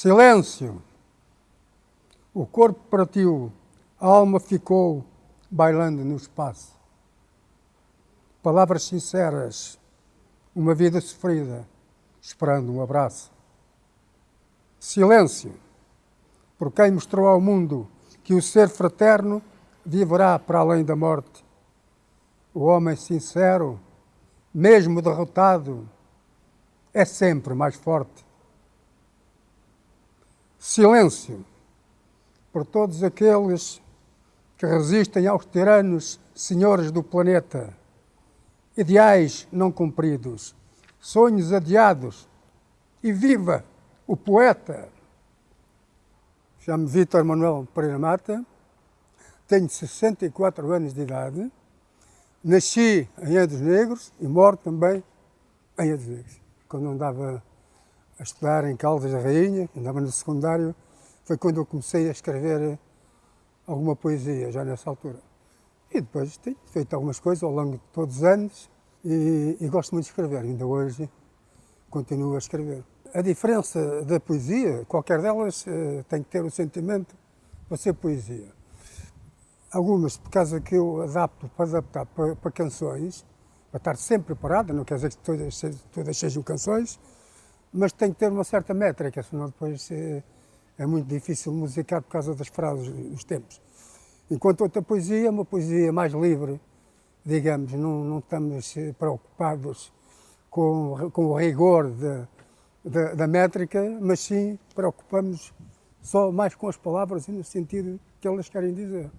Silêncio! O corpo partiu, a alma ficou bailando no espaço. Palavras sinceras, uma vida sofrida, esperando um abraço. Silêncio! Por quem mostrou ao mundo que o ser fraterno viverá para além da morte. O homem sincero, mesmo derrotado, é sempre mais forte. Silêncio por todos aqueles que resistem aos tiranos senhores do planeta. Ideais não cumpridos, sonhos adiados. E viva o poeta! Chamo-me Vítor Manuel Pereira Mata, tenho 64 anos de idade, nasci em Edos Negros e moro também em Edos Negros. Quando andava a estudar em Caldas da Rainha, andava no secundário, foi quando eu comecei a escrever alguma poesia, já nessa altura. E depois tenho feito algumas coisas ao longo de todos os anos e, e gosto muito de escrever, ainda hoje continuo a escrever. A diferença da poesia, qualquer delas eh, tem que ter o sentimento para ser poesia. Algumas, por causa que eu adapto para adaptar para, para canções, para estar sempre preparada, não quer dizer que todas, todas sejam canções, mas tem que ter uma certa métrica, senão depois é, é muito difícil musicar por causa das frases, dos tempos. Enquanto outra poesia é uma poesia mais livre, digamos, não, não estamos preocupados com, com o rigor de, da métrica, mas sim preocupamos só mais com as palavras e no sentido que elas querem dizer.